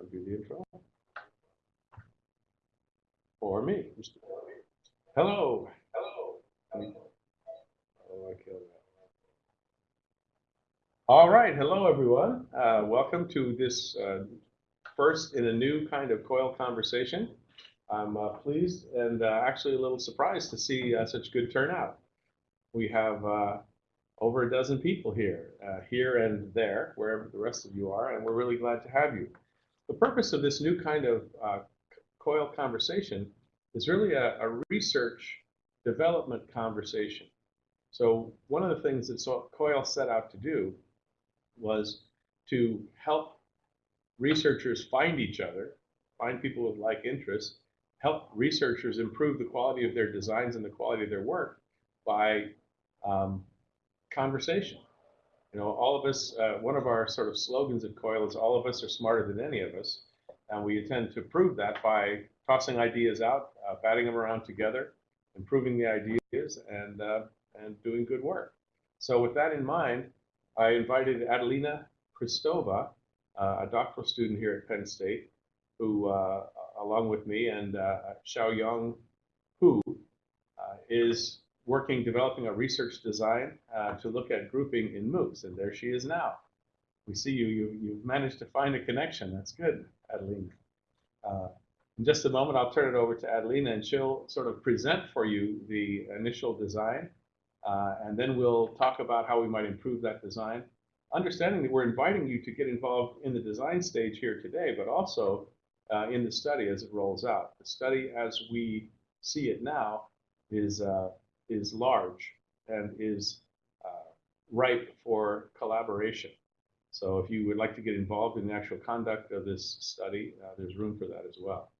I'll do the intro. Or me. Hello. Hello. Oh, I killed that. All right. Hello, everyone. Uh, welcome to this uh, first in a new kind of COIL conversation. I'm uh, pleased and uh, actually a little surprised to see uh, such good turnout. We have uh, over a dozen people here, here and there, wherever the rest of you are, and we're really glad to have you. The purpose of this new kind of uh, COIL conversation is really a, a, research development conversation. So one of the things that COIL set out to do was to help researchers find each other, find people with like interests, help researchers improve the quality of their designs and the quality of their work by um, conversation. You know, all of us, uh, one of our sort of slogans at COIL is all of us are smarter than any of us. And we intend to prove that by tossing ideas out, uh, batting them around together, improving the ideas, and, uh, and doing good work. So with that in mind, I invited Adelina Kristova, uh, a doctoral student here at Penn State, who, uh, along with me, and uh, Xiaoyang Hu, is working, developing a research design uh, to look at grouping in MOOCs, and there she is now. We see you, you you've managed to find a connection. That's good, Adelina. Uh, in just a moment, I'll turn it over to Adelina, and she'll sort of present for you the initial design, uh, and then we'll talk about how we might improve that design. Understanding that we're inviting you to get involved in the design stage here today, but also uh, in the study as it rolls out. The study, as we see it now, is uh, is large and is uh, ripe for collaboration. So if you would like to get involved in the actual conduct of this study, uh, there's room for that as well.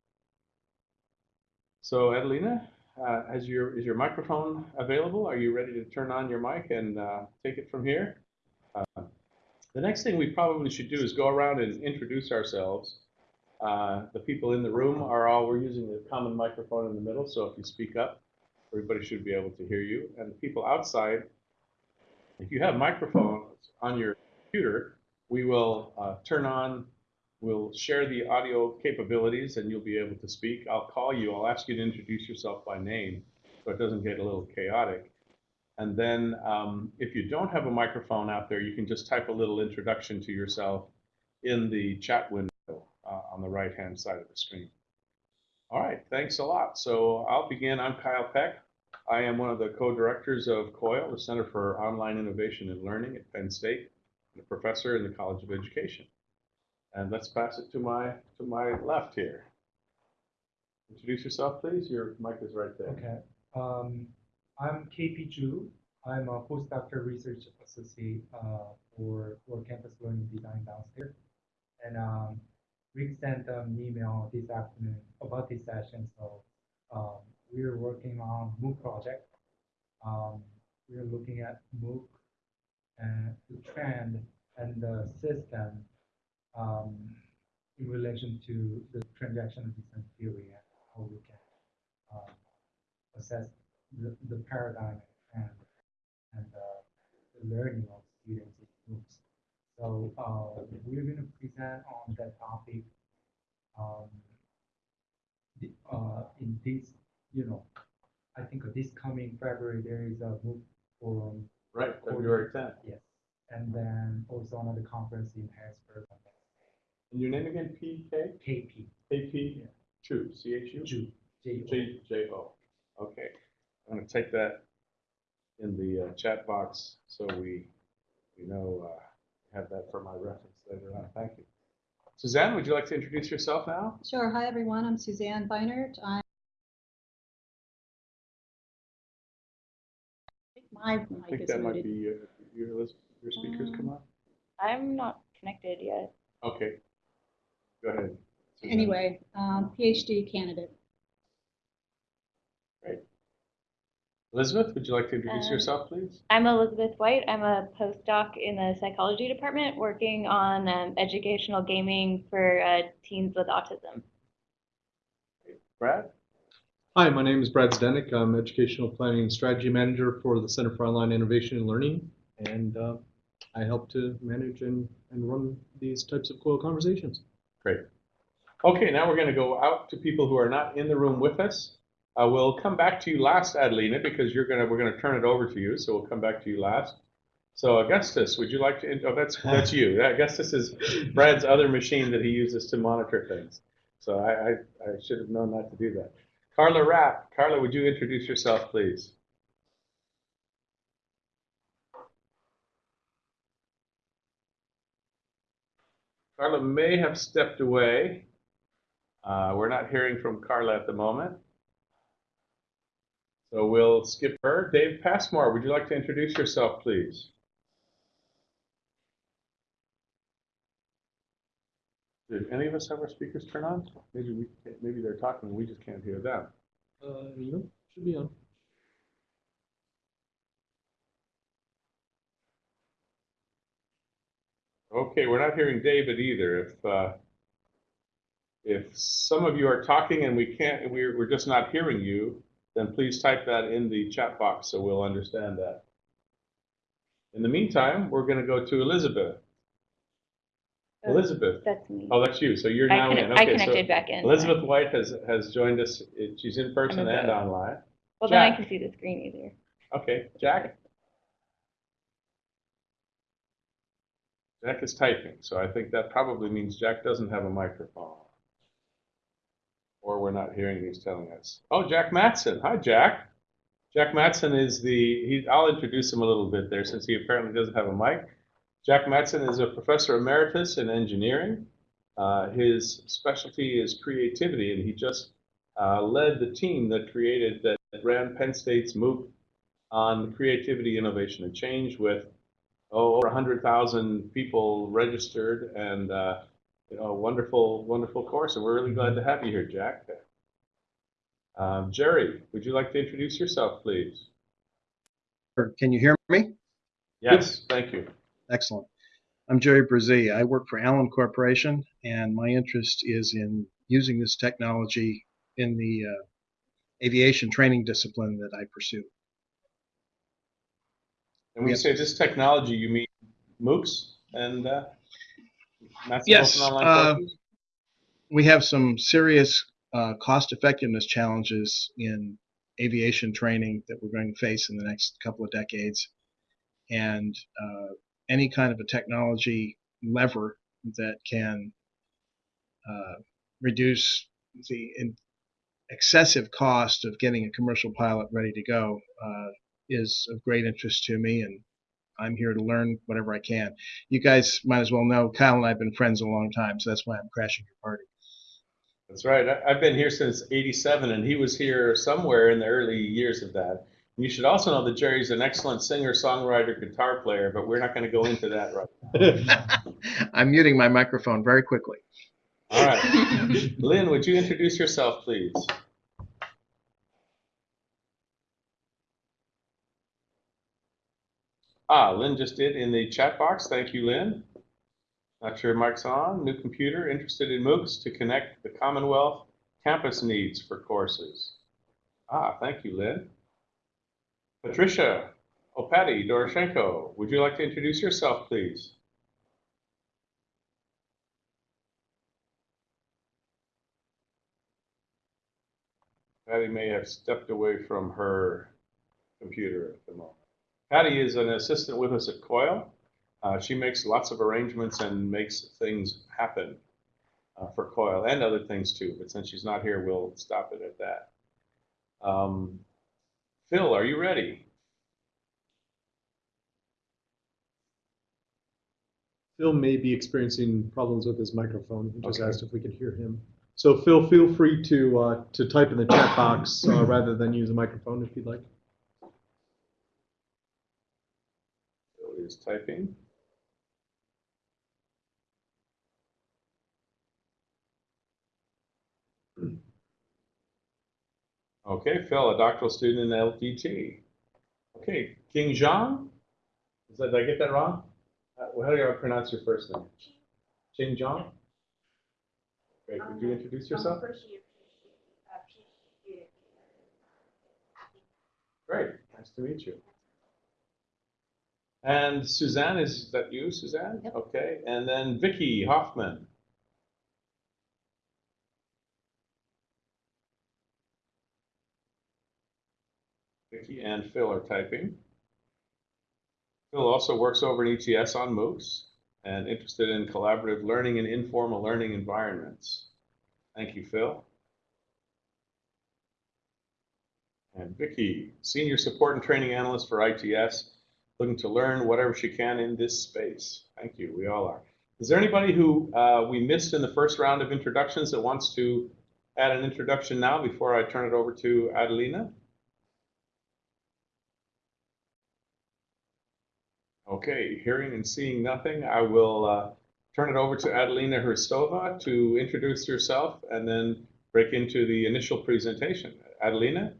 So Adelina, uh, your, is your microphone available? Are you ready to turn on your mic and uh, take it from here? Uh, the next thing we probably should do is go around and introduce ourselves. Uh, the people in the room are all, we're using a common microphone in the middle, so if you speak up, Everybody should be able to hear you. And people outside, if you have microphones on your computer, we will uh, turn on, we'll share the audio capabilities and you'll be able to speak. I'll call you, I'll ask you to introduce yourself by name so it doesn't get a little chaotic. And then um, if you don't have a microphone out there, you can just type a little introduction to yourself in the chat window uh, on the right-hand side of the screen. All right, thanks a lot. So I'll begin. I'm Kyle Peck. I am one of the co-directors of COIL, the Center for Online Innovation and Learning at Penn State, and a professor in the College of Education. And let's pass it to my to my left here. Introduce yourself, please. Your mic is right there. Okay. Um, I'm KP Zhu. I'm a postdoctoral research associate uh, for, for campus learning design downstairs. And um, we sent an email this afternoon about this session. So um, we're working on MOOC project. Um, we're looking at MOOC and the trend and the system um, in relation to the transactional design theory and how we can um, assess the, the paradigm and and uh, the learning of students in MOOCs. So uh, we're going to present on that topic um, the, uh, in this, you know, I think this coming February there is a MOOC forum. Right, February 10th. Yes, and then also another conference in Harrisburg And your name again? PK? KP. KP? Yeah. Chu, C-H-U? J, J-O. Okay. I'm going to take that in the uh, chat box so we, we know uh, have that for my reference later on. Thank you. Suzanne, would you like to introduce yourself now? Sure. Hi, everyone. I'm Suzanne Beinert. I'm my I mic think is that might be uh, your, your speakers come on. I'm not connected yet. Okay. Go ahead. Suzanne. Anyway, um, PhD candidate. Elizabeth, would you like to introduce Um, yourself, please? I'm Elizabeth White. I'm a postdoc in the psychology department working on um, educational gaming for uh, teens with autism. Brad? Hi, my name is Brad Zdenek. I'm Educational Planning and Strategy Manager for the Center for Online Innovation and Learning, and uh, I help to manage and, and run these types of COIL conversations. Great. Okay, now we're going to go out to people who are not in the room with us. Uh, we'll come back to you last, Adelina, because you're gonna, we're gonna turn it over to you, so we'll come back to you last. So Augustus, would you like to, oh, that's, that's you. Augustus is Brad's other machine that he uses to monitor things. So I, I, I should have known not to do that. Carla Rapp, Carla, would you introduce yourself, please? Carla may have stepped away. Uh, we're not hearing from Carla at the moment. So we'll skip her. Dave Passmore, would you like to introduce yourself, please? Did any of us have our speakers turned on? Maybe we, can't- maybe they're talking, and we just can't hear them. Uh, no, should be on. Okay, we're not hearing David either. If, uh, if some of you are talking and we can't, we're, we're just not hearing you, then please type that in the chat box so we'll understand that. In the meantime, we're going to go to Elizabeth. Oh, Elizabeth. That's me. Oh, that's you. So you're I now conne- in. I Okay, so connected back in. Elizabeth White has, has joined us. She's in person and vote. online. Well, then I can see the screen easier. Okay, Jack? Jack is typing, so I think that probably means Jack doesn't have a microphone. Or we're not hearing he's telling us. Oh, Jack Matson. Hi, Jack. Jack Matson is the, he, I'll introduce him a little bit there since he apparently doesn't have a mic. Jack Matson is a professor emeritus in engineering. Uh, his specialty is creativity, and he just uh, led the team that created, that ran Penn State's MOOC on creativity, innovation, and change with oh, over 100,000 people registered and uh, a wonderful, wonderful course. And we're really glad to have you here, Jack. Um, Jerry, would you like to introduce yourself, please? Can you hear me? Yes, thank you. Excellent. I'm Jerry Brzee. I work for Allen Corporation, and my interest is in using this technology in the uh, aviation training discipline that I pursue. And when you say this technology, you mean MOOCs and uh, Yes, uh. We have some serious uh, cost effectiveness challenges in aviation training that we're going to face in the next couple of decades. And uh, any kind of a technology lever that can uh, reduce the in excessive cost of getting a commercial pilot ready to go uh, is of great interest to me, and I'm here to learn whatever I can. You guys might as well know Kyle and I have been friends a long time, so that's why I'm crashing your party. That's right. I, I've been here since '87, and he was here somewhere in the early years of that. And you should also know that Jerry's an excellent singer, songwriter, guitar player, but we're not going to go into that right now. I'm muting my microphone very quickly. All right. Lynn, would you introduce yourself, please? Ah, Lynn just did in the chat box. Thank you, Lynn. Not sure mic's on. New computer, interested in MOOCs to connect the Commonwealth campus needs for courses. Ah, thank you, Lynn. Patricia Opati Doroshenko, would you like to introduce yourself, please? Patty may have stepped away from her computer at the moment. Patty is an assistant with us at COIL. Uh, she makes lots of arrangements and makes things happen uh, for COIL and other things too. But since she's not here, we'll stop it at that. Um, Phil, are you ready? Phil may be experiencing problems with his microphone. He just Okay. asked if we could hear him. So Phil, feel free to uh, to type in the chat box uh, rather than use a microphone if you'd like. Phil is typing. Okay, Phil, a doctoral student in LDT. Okay, King Zhang? Is that, did I get that wrong? Uh, how do I pronounce your first name? Qing Zhang? Great, would you introduce yourself? Great, nice to meet you. And Suzanne, is that you, Suzanne? Yep. Okay. And then Vicky Hoffman. Vicky and Phil are typing. Phil also works over at ETS on MOOCs and interested in collaborative learning and informal learning environments. Thank you, Phil. And Vicky, Senior Support and Training Analyst for ITS looking to learn whatever she can in this space. Thank you, we all are. Is there anybody who uh, we missed in the first round of introductions that wants to add an introduction now before I turn it over to Adelina? Okay, hearing and seeing nothing, I will uh, turn it over to Adelina Hristova to introduce herself and then break into the initial presentation. Adelina?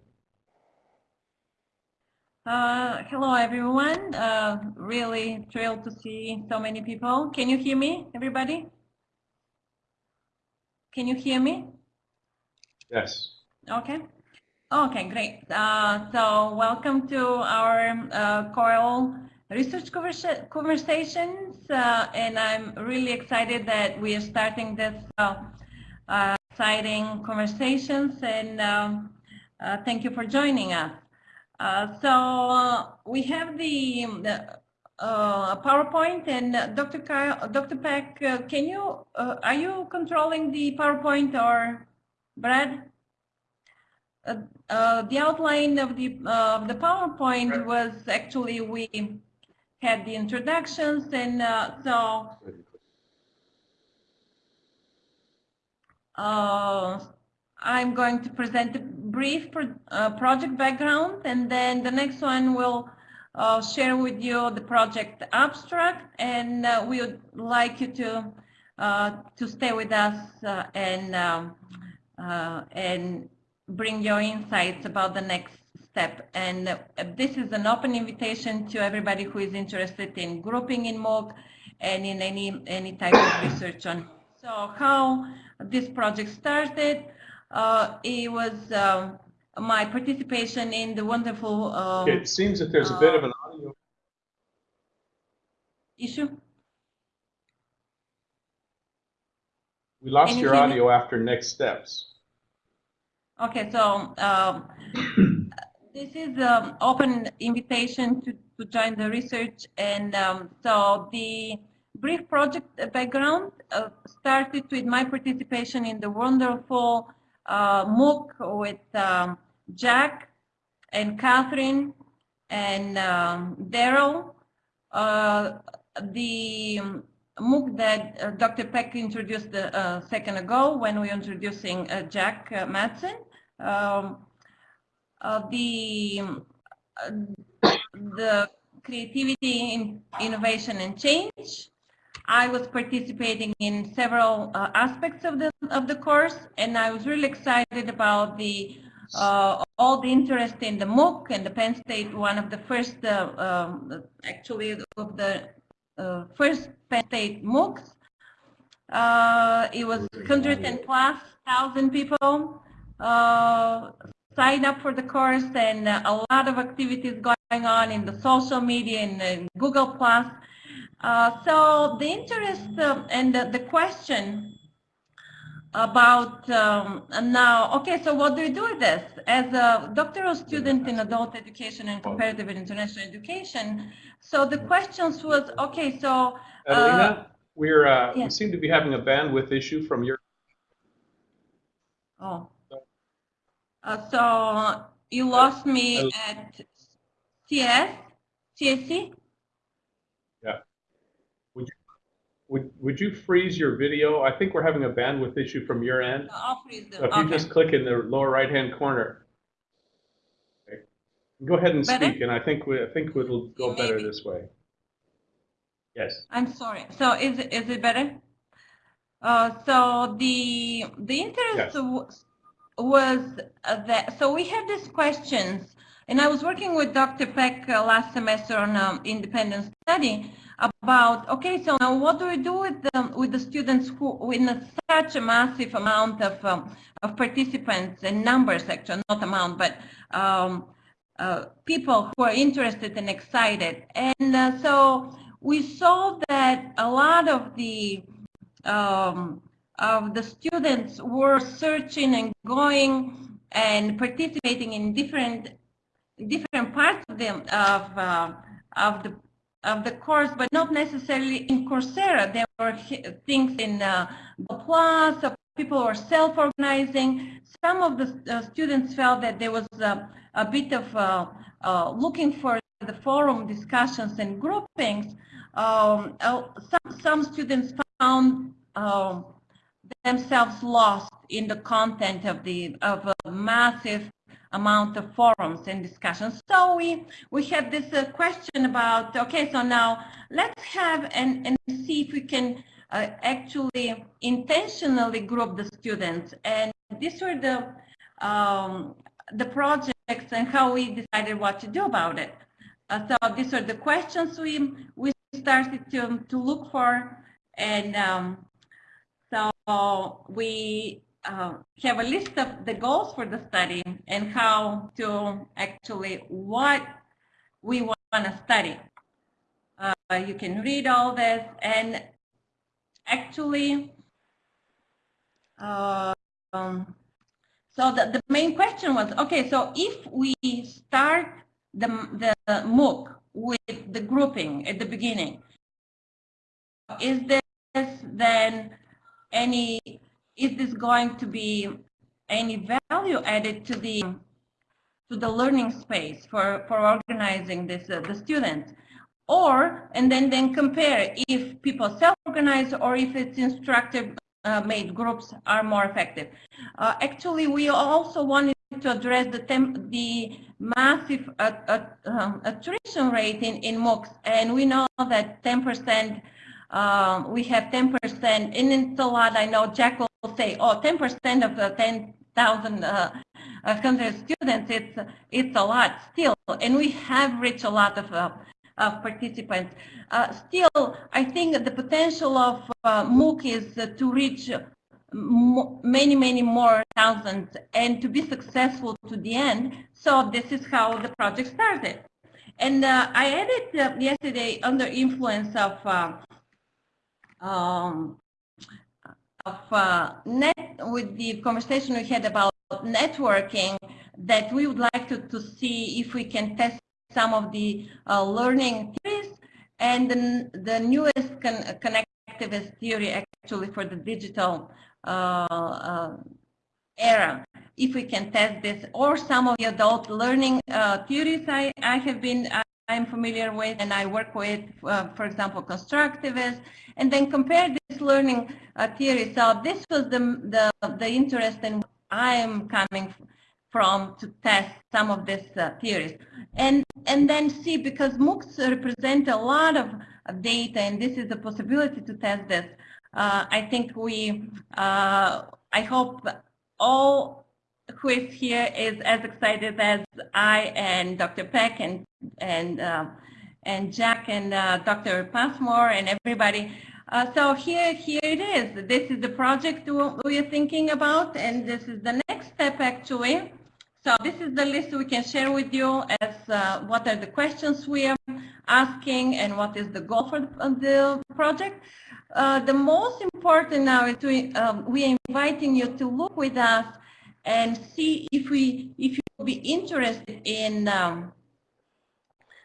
Uh, hello, everyone. Uh, really thrilled to see so many people. Can you hear me, everybody? Can you hear me? Yes. Okay. Okay, great. Uh, so welcome to our uh, COIL research conversa conversations. Uh, and I'm really excited that we are starting this uh, uh, exciting conversations. And um, uh, thank you for joining us. Uh, so we have the, the uh, PowerPoint and uh, Dr. Kyle, Dr. Peck, uh, can you, uh, are you controlling the PowerPoint or Brad? Uh, uh, the outline of the, uh, the PowerPoint was actually, we had the introductions and uh, so uh, I'm going to present a brief pro uh, project background and then the next one will uh, share with you the project abstract and uh, we would like you to uh, to stay with us uh, and um, uh, and bring your insights about the next step. And this is an open invitation to everybody who is interested in grouping in MOOC and in any any type of research on so how this project started it was um, my participation in the wonderful um, It seems that there's a bit of an audio. issue. We lost you your audio after next steps. Okay, so um, this is an open invitation to, to join the research. And um, so the brief project background uh, started with my participation in the wonderful uh, MOOC with um, Jack and Kathryn and um, Darrell. Uh, the MOOC that uh, Dr. Peck introduced a uh, second ago when we were introducing uh, Jack uh, Matson. Um, uh, the, the creativity, in innovation and change. I was participating in several uh, aspects of the of the course, and I was really excited about the uh, all the interest in the MOOC and the Penn State, one of the first, uh, um, actually, of the uh, first Penn State MOOCs. Uh, it was 100 plus thousand people uh, signed up for the course, and a lot of activities going on in the social media and, and Google Plus. Uh, so the interest uh, and the, the question about um, now, okay, so what do we do with this? As a doctoral student in adult education and comparative and international education, so the questions was, okay, so uh, Adelina, we're, uh, we seem to be having a bandwidth issue from your, Oh. Uh, so you lost me at CS, CSC? Would, would you freeze your video? I think we're having a bandwidth issue from your end. I'll freeze So them. if you Okay. just click in the lower right-hand corner. Okay. Go ahead and Better? speak, and I think, we I think it'll go better this way. Yes. I'm sorry. So is it, is it better? Uh, so the the interest Yes. was that so we had these questions, and I was working with Dr. Peck uh, last semester on um, independent study about okay, so now what do we do with the, with the students who a, such a massive amount of um, of participants and numbers actually not amount but um, uh, people who are interested and excited. And uh, so we saw that a lot of the um, of the students were searching and going and participating in different different parts of the of uh, of the of the course, but not necessarily in Coursera. There were things in uh, Plus. So people were self-organizing. Some of the uh, students felt that there was uh, a bit of uh, uh, looking for the forum discussions and groupings. Um, uh, some some students found. Um, themselves lost in the content of the of a massive amount of forums and discussions. So we we had this uh, question about okay, so now let's have and and see if we can uh, actually intentionally group the students. And these were the um, the projects and how we decided what to do about it. Uh, so these are the questions we we started to to look for and. Um, so we uh, have a list of the goals for the study and how to actually what we want to study. Uh, you can read all this and actually, uh, um, so the, the main question was, okay, so if we start the, the MOOC with the grouping at the beginning, is this then any, is this going to be any value added to the to the learning space for for organizing this uh, the students or and then then compare if people self-organize or if it's instructor uh, made groups are more effective. Uh, actually we also wanted to address the the massive uh, uh, um, attrition rate in in MOOCs. And we know that 10 percent um, we have 10%, and it's a lot. I know Jack say, oh, 10% of the 10,000 uh, uh, students, it's, it's a lot still. And we have reached a lot of, uh, of participants. Uh, still, I think the potential of uh, MOOC is uh, to reach many, many more thousands and to be successful to the end. So this is how the project started. And I added yesterday under influence of um, of uh, net with the conversation we had about networking that we would like to, to see if we can test some of the uh, learning theories and the, the newest con connectivist theory actually for the digital uh, uh, era. If we can test this or some of the adult learning uh, theories I, I have been I'm familiar with and I work with, uh, for example, constructivists, and then compare this learning uh, theory. So this was the, the, the interest and I am coming from to test some of these uh, theories. And, and then see, because MOOCs represent a lot of, data and this is a possibility to test this, uh, I think we, uh, I hope all who is here is as excited as I and Dr. Peck and and uh, and Jack and uh, Dr. Passmore and everybody. Uh, so here here it is. This is the project we are thinking about, and this is the next step actually. So this is the list we can share with you as uh, what are the questions we are asking and what is the goal for the, project. Uh, the most important now is to, um, we are inviting you to look with us and see if we if you will be interested in um,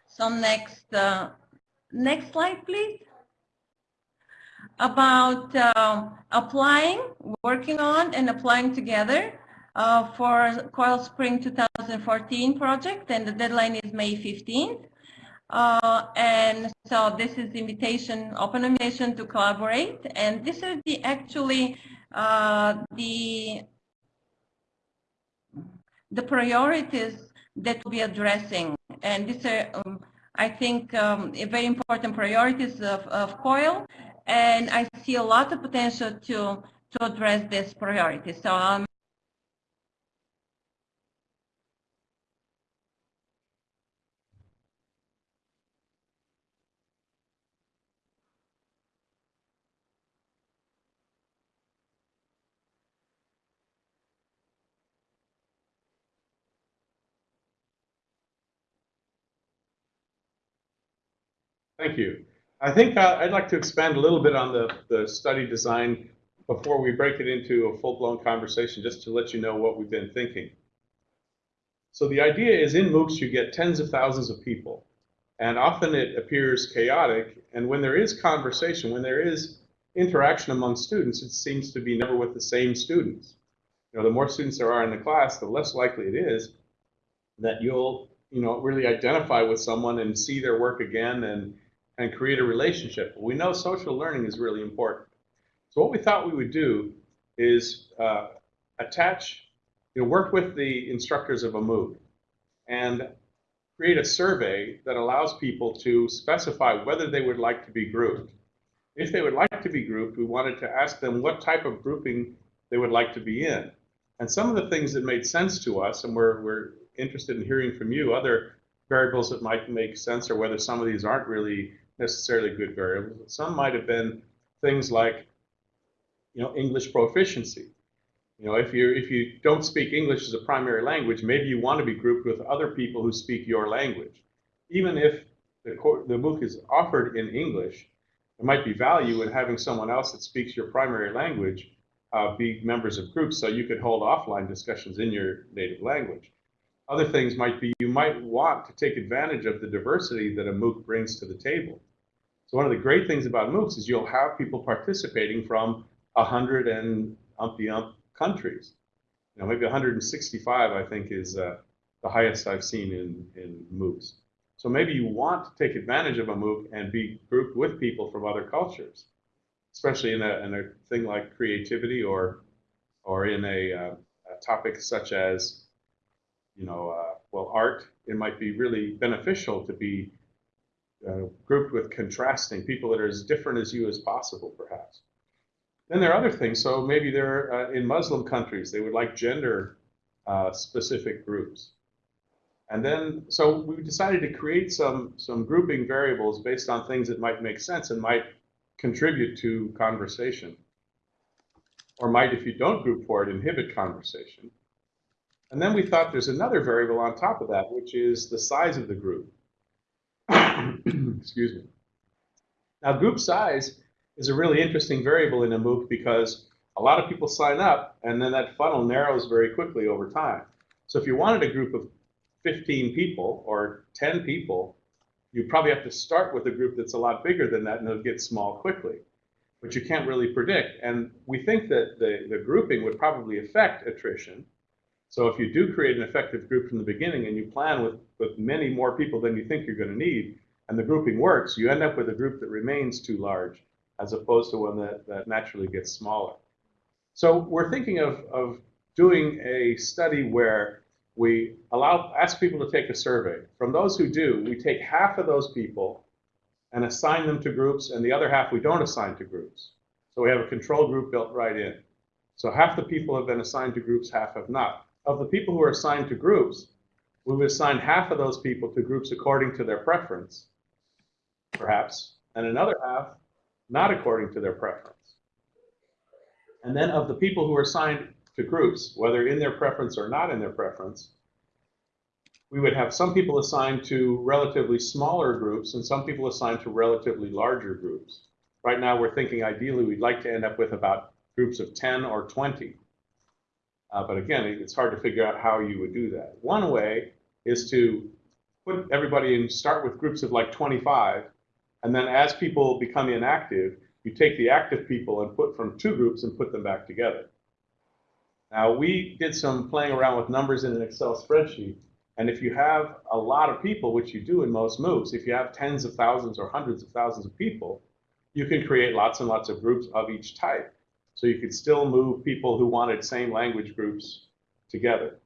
some next uh, next slide please. About uh, applying working on and applying together uh, for Coil Spring 2014 project and the deadline is May 15th uh, and so this is invitation open invitation to collaborate and this is the actually uh, the the priorities that we'll be addressing. And these are, um, I think, um, very important priorities of, of COIL. And I see a lot of potential to, to address these priorities. So um, Thank you. I think uh, I'd like to expand a little bit on the, the study design before we break it into a full-blown conversation, just to let you know what we've been thinking. So the idea is in MOOCs, you get tens of thousands of people. And often it appears chaotic. And when there is conversation, when there is interaction among students, it seems to be never with the same students. You know, the more students there are in the class, the less likely it is that you'll, you know, really identify with someone and see their work again and, and create a relationship. We know social learning is really important. So what we thought we would do is uh, attach, you know, work with the instructors of a MOOC and create a survey that allows people to specify whether they would like to be grouped. If they would like to be grouped, we wanted to ask them what type of grouping they would like to be in. And some of the things that made sense to us, and we're, we're interested in hearing from you, other variables that might make sense or whether some of these aren't really necessarily good variables. but Some might have been things like, you know, English proficiency. You know, if you if you don't speak English as a primary language, maybe you want to be grouped with other people who speak your language. Even if the, the MOOC is offered in English, there might be value in having someone else that speaks your primary language uh, be members of groups so you could hold offline discussions in your native language. Other things might be you might want to take advantage of the diversity that a MOOC brings to the table. So one of the great things about MOOCs is you'll have people participating from a hundred and umpty ump countries. You know, maybe 165, I think, is uh, the highest I've seen in, in MOOCs. So maybe you want to take advantage of a MOOC and be grouped with people from other cultures, especially in a, in a thing like creativity or, or in a, uh, a topic such as, you know, uh, well, art. It might be really beneficial to be uh, grouped with contrasting people that are as different as you as possible, perhaps. Then there are other things. So maybe they're uh, in Muslim countries, they would like gender uh, specific groups. And then, so we decided to create some, some grouping variables based on things that might make sense and might contribute to conversation. Or might, if you don't group for it, inhibit conversation. And then we thought there's another variable on top of that, which is the size of the group. Excuse me. Now, group size is a really interesting variable in a MOOC because a lot of people sign up and then that funnel narrows very quickly over time. So if you wanted a group of 15 people or 10 people, you probably have to start with a group that's a lot bigger than that and it'll get small quickly. But you can't really predict. And we think that the, the grouping would probably affect attrition. So if you do create an effective group from the beginning and you plan with, with many more people than you think you're going to need, and the grouping works, you end up with a group that remains too large as opposed to one that, that naturally gets smaller. So we're thinking of, of doing a study where we allow ask people to take a survey. From those who do, we take half of those people and assign them to groups, and the other half we don't assign to groups. So we have a control group built right in. So half the people have been assigned to groups, half have not. Of the people who are assigned to groups, we would assign half of those people to groups according to their preference, perhaps, and another half not according to their preference. And then of the people who are assigned to groups, whether in their preference or not in their preference, we would have some people assigned to relatively smaller groups and some people assigned to relatively larger groups. Right now, we're thinking ideally we'd like to end up with about groups of 10 or 20. Uh, but again, it's hard to figure out how you would do that. One way is to put everybody in, start with groups of like 25, and then as people become inactive, you take the active people and put from two groups and put them back together. Now, we did some playing around with numbers in an Excel spreadsheet. And if you have a lot of people, which you do in most MOOCs, if you have tens of thousands or hundreds of thousands of people, you can create lots and lots of groups of each type. So you could still move people who wanted same language groups together.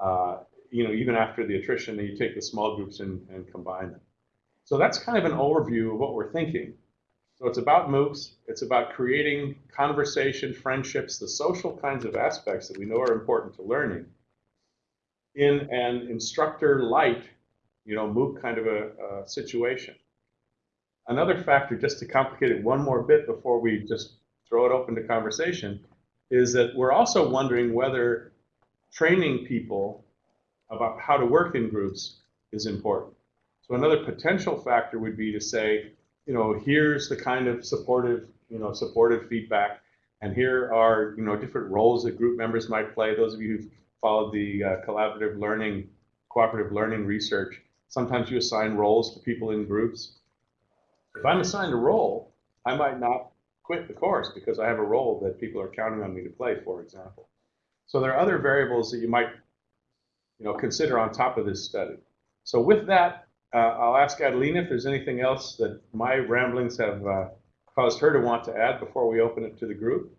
Uh, you know, even after the attrition, you take the small groups and, and combine them. So that's kind of an overview of what we're thinking. So it's about MOOCs. It's about creating conversation, friendships, the social kinds of aspects that we know are important to learning in an instructor light, you know, MOOC kind of a, a situation. Another factor, just to complicate it one more bit before we just throw it open to conversation, is that we're also wondering whether training people about how to work in groups is important. So another potential factor would be to say, you know, here's the kind of supportive, you know, supportive feedback, and here are, you know, different roles that group members might play. Those of you who've followed the uh, collaborative learning cooperative learning research, sometimes you assign roles to people in groups. If I'm assigned a role, I might not quit the course because I have a role that people are counting on me to play, for example. So there are other variables that you might, you know, consider on top of this study. So with that, uh, I'll ask Adelina if there's anything else that my ramblings have uh, caused her to want to add before we open it to the group.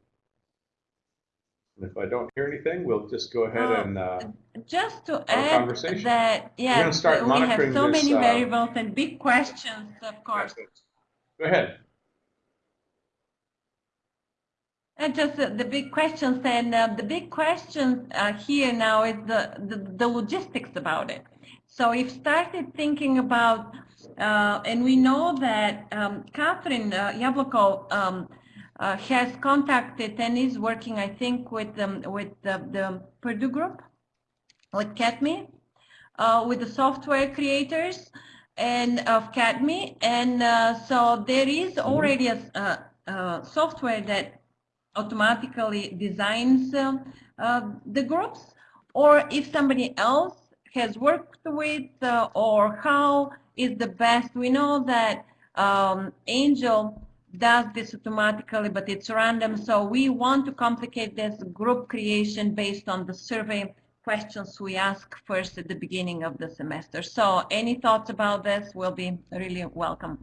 And if I don't hear anything, we'll just go ahead Uh, and, uh, Just to add conversation. that, yeah, we have so this, many uh, variables and big questions, of course. go ahead. And just uh, the big questions, and uh, the big question uh, here now is the, the, the logistics about it. So we've started thinking about, uh, and we know that um, Kathryn uh, Jablokow um, uh, has contacted and is working, I think, with um, with the, the Purdue group, with CATME, uh, with the software creators and of CATME, and uh, so there is already a, a, a software that automatically designs uh, uh, the groups, or if somebody else has worked with, uh, or how is the best. We know that um, Angel does this automatically, but it's random. So we want to complicate this group creation based on the survey questions we ask first at the beginning of the semester. So any thoughts about this will be really welcome.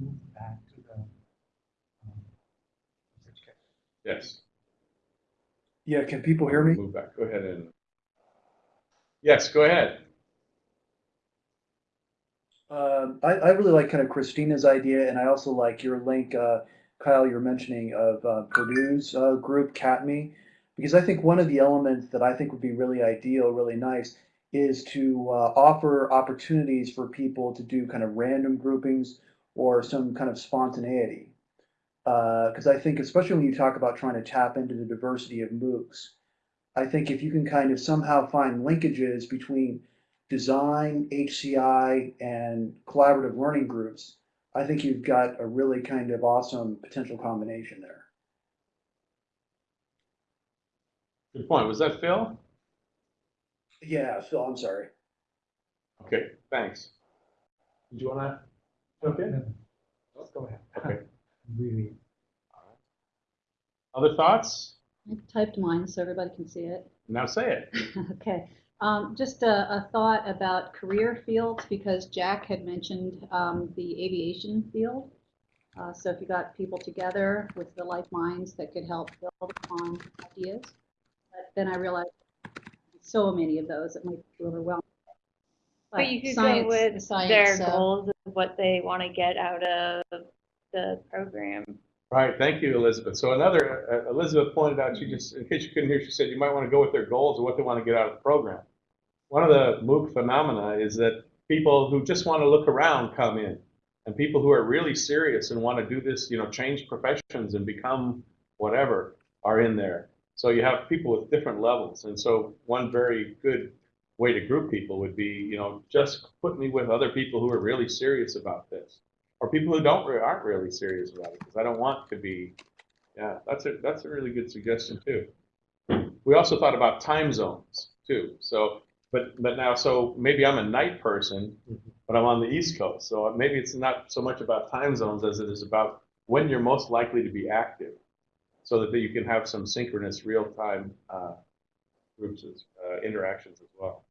Move back to the. um, research case. Yes. Yeah, can people hear me? Move back. Go ahead and. Yes, go ahead. Um, I, I really like kind of Christina's idea, and I also like your link, uh, Kyle, you're mentioning of uh, Purdue's uh, group, CATME, because I think one of the elements that I think would be really ideal, really nice, is to uh, offer opportunities for people to do kind of random groupings or some kind of spontaneity. Uh, because I think, especially when you talk about trying to tap into the diversity of MOOCs, I think if you can kind of somehow find linkages between design, HCI, and collaborative learning groups, I think you've got a really kind of awesome potential combination there. Good point. Was that Phil? Yeah, Phil, I'm sorry. Okay, thanks. Did you want to jump in? no, Just go ahead. Okay. Really, Other thoughts? I typed mine so everybody can see it. Now say it. Okay, um, just a, a thought about career fields, because Jack had mentioned, um, the aviation field. Uh, so if you got people together with the like minds that could help build upon ideas. But then I realized so many of those, it might be overwhelming. But you could science- go with the science, their goals of what they want to get out of the program. Right, thank you, Elizabeth. So another, uh, Elizabeth pointed out, she just, in case you couldn't hear, she said you might want to go with their goals or what they want to get out of the program. One of the MOOC phenomena is that people who just want to look around come in. And people who are really serious and want to do this, you know, change professions and become whatever are in there. So you have people with different levels. And so one very good way to group people would be, you know, just put me with other people who are really serious about this or people who don't re- aren't really serious about it because I don't want to be. Yeah, that's a that's a really good suggestion too. We also thought about time zones too. So, but but now so maybe I'm a night person, but I'm on the East Coast. So maybe it's not so much about time zones as it is about when you're most likely to be active, so that you can have some synchronous real time uh, groups as, uh, interactions as well.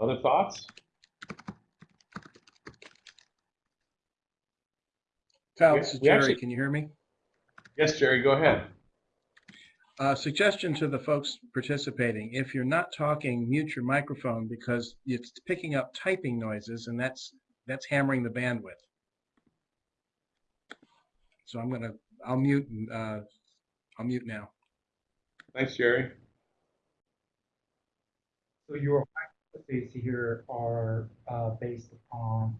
Other thoughts? Kyle, this is Jerry. actually- Can you hear me? Yes, Jerry, go ahead. Uh, suggestion to the folks participating, if you're not talking, mute your microphone because it's picking up typing noises and that's, that's hammering the bandwidth. So I'm gonna, I'll mute, uh, I'll mute now. Thanks, Jerry. so your hypotheses here are, uh, based upon,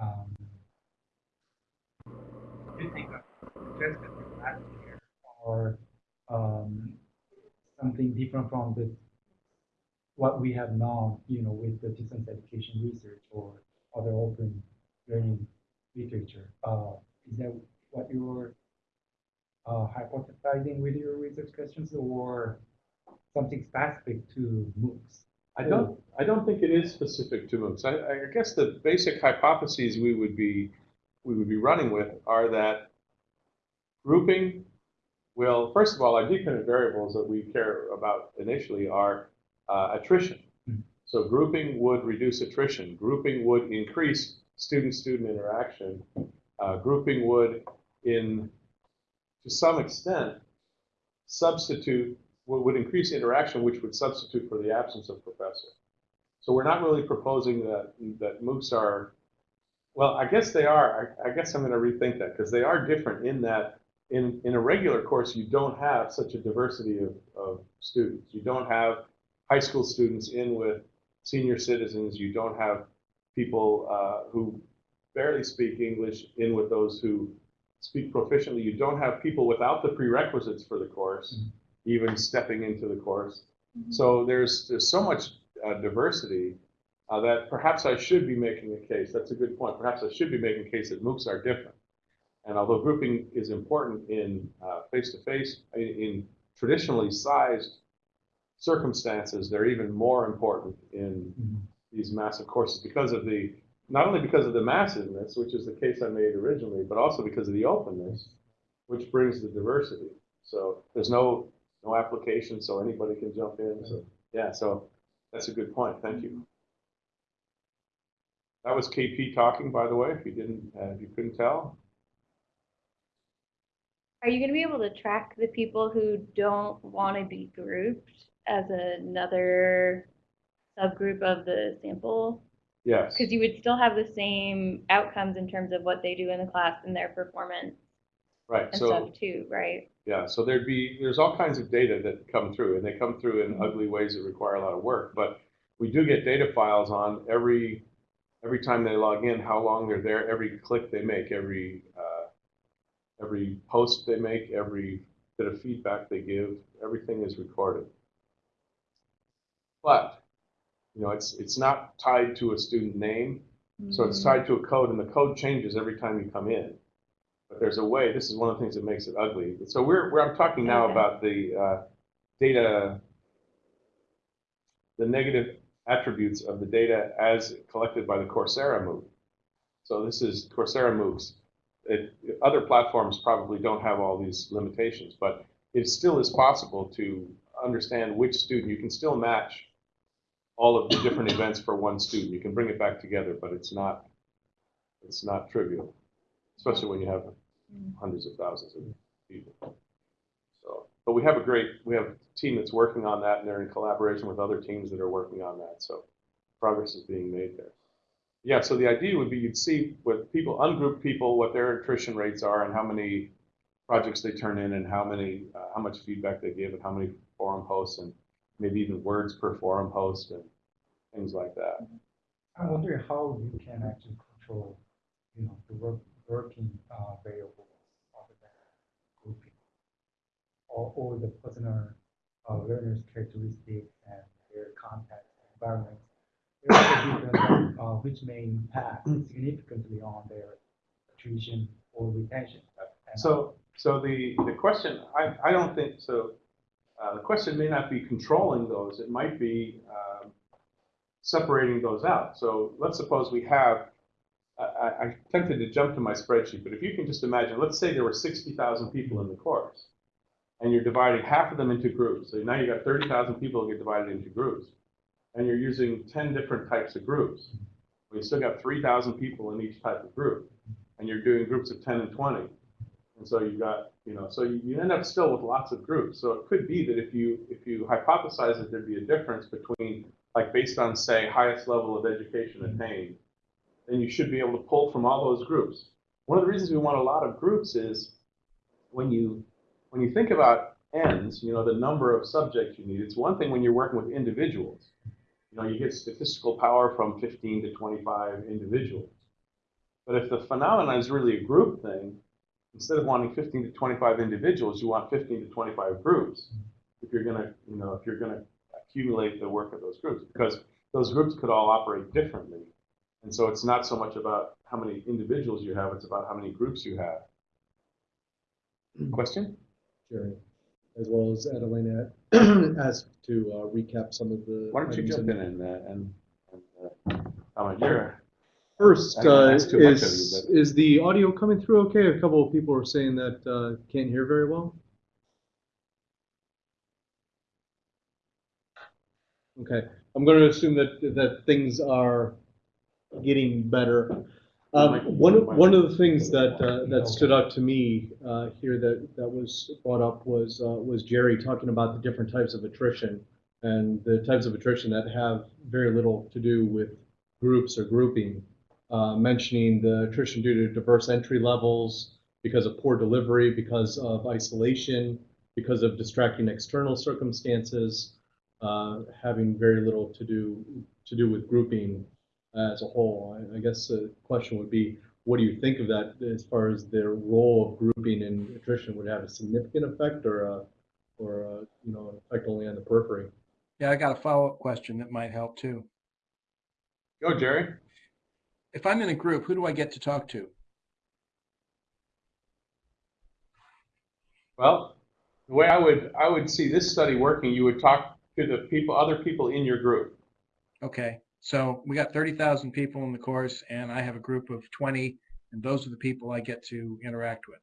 um, you think of suggested last year or, um, something different from the what we have now, you know, with the distance education research or other open learning literature. Uh, is that what you're uh, hypothesizing with your research questions or something specific to MOOCs? I don't, I don't think it is specific to MOOCs. I, I guess the basic hypotheses we would be, we would be running with are that grouping will, first of all, our dependent variables that we care about initially are uh, attrition. Mhm. So grouping would reduce attrition. Grouping would increase student-student interaction. Uh, grouping would, in, to some extent, substitute, would, would increase interaction, which would substitute for the absence of professor. So we're not really proposing that, that MOOCs are, well, I guess they are, I, I guess I'm gonna rethink that, because they are different in that in, in a regular course, you don't have such a diversity of, of students. You don't have high school students in with senior citizens. You don't have people uh, who barely speak English in with those who speak proficiently. You don't have people without the prerequisites for the course, even stepping into the course. So there's, there's so much uh, diversity uh, that perhaps I should be making a case. That's a good point. Perhaps I should be making a case that MOOCs are different. And although grouping is important in uh, face-to-face, in, in traditionally sized circumstances, they're even more important in Mhm. these massive courses because of the, not only because of the massiveness, which is the case I made originally, but also because of the openness, which brings the diversity. So there's no, no application, so anybody can jump in. So, yeah, so that's a good point. Thank you. That was KP talking, by the way, if you didn't, uh, if you couldn't tell. Are you gonna be able to track the people who don't want to be grouped as another subgroup of the sample? Yes. Because you would still have the same outcomes in terms of what they do in the class and their performance Right, and so, stuff too, right? yeah, so there'd be, there's all kinds of data that come through, and they come through Mm-hmm. in ugly ways that require a lot of work, but we do get data files on every, every time they log in, how long they're there, every click they make, every, uh, every post they make, every bit of feedback they give, everything is recorded. But, you know, it's, it's not tied to a student name, so it's tied to a code, and the code changes every time you come in. But there's a way, this is one of the things that makes it ugly. So we're, we're, I'm talking now Okay. about the uh, data, the negative attributes of the data as collected by the Coursera MOOC. So this is Coursera MOOCs. It, other platforms probably don't have all these limitations, but it still is possible to understand which student, you can still match all of the different events for one student. You can bring it back together, but it's not, it's not trivial, especially when you have hundreds of thousands of people. But we have a great, we have a team that's working on that, and they're in collaboration with other teams that are working on that. So progress is being made there. Yeah, so the idea would be you'd see with people, ungrouped people, what their attrition rates are and how many projects they turn in and how many, uh, how much feedback they give and how many forum posts and maybe even words per forum post and things like that. I wonder how you can actually control, you know, the work, working uh, variables other than grouping. Or, or the personal uh, learners' characteristics and their context and environment. Different, uh, which may impact significantly on their attrition or retention. And, So, so the, the question, I, I don't think, so, uh, the question may not be controlling those, it might be, um, separating those out. So let's suppose we have, I, I, tempted to jump to my spreadsheet, but if you can just imagine, let's say there were sixty thousand people in the course, and you're dividing half of them into groups, so now you've got thirty thousand people get divided into groups, and you're using ten different types of groups. We still got three thousand people in each type of group, and you're doing groups of ten and twenty. And so you got, you know, so you, you end up still with lots of groups. So it could be that if you if you hypothesize that there'd be a difference between, like based on say highest level of education attained, then you should be able to pull from all those groups. One of the reasons we want a lot of groups is when you when you think about ends, you know, the number of subjects you need. It's one thing when you're working with individuals. You know, you get statistical power from 15 to 25 individuals. But if the phenomenon is really a group thing, instead of wanting 15 to 25 individuals, you want 15 to 25 groups. If you're gonna, you know, if you're gonna accumulate the work of those groups because those groups could all operate differently. And so it's not so much about how many individuals you have, it's about how many groups you have. Question? Jerry, as well as Adelina asked to uh, recap some of the. Why don't you jump in and, uh, and, and, uh, comment? You're, First, I don't wanna uh, ask too much of you, is, but- is the audio coming through okay? A couple of people are saying that uh, can't hear very well. Okay, I'm going to assume that, that things are getting better. Um, one, of- one of the things that, uh, that stood out to me uh, here that, that was brought up was, uh, was Jerry talking about the different types of attrition and the types of attrition that have very little to do with groups or grouping. Uh, mentioning the attrition due to diverse entry levels, because of poor delivery, because of isolation, because of distracting external circumstances, uh, having very little to do to do with grouping as a whole. I, I guess the question would be, what do you think of that as far as their role of grouping in attrition? Would have a significant effect or a, or a, you know, an effect only on the periphery? Yeah, I got a follow-up question that might help too. go Jerry. If I'm in a group, who do I get to talk to? Well, the way I would, I would see this study working, you would talk to the people, other people in your group. Okay, so we got 30,000 people in the course and I have a group of 20 and those are the people I get to interact with.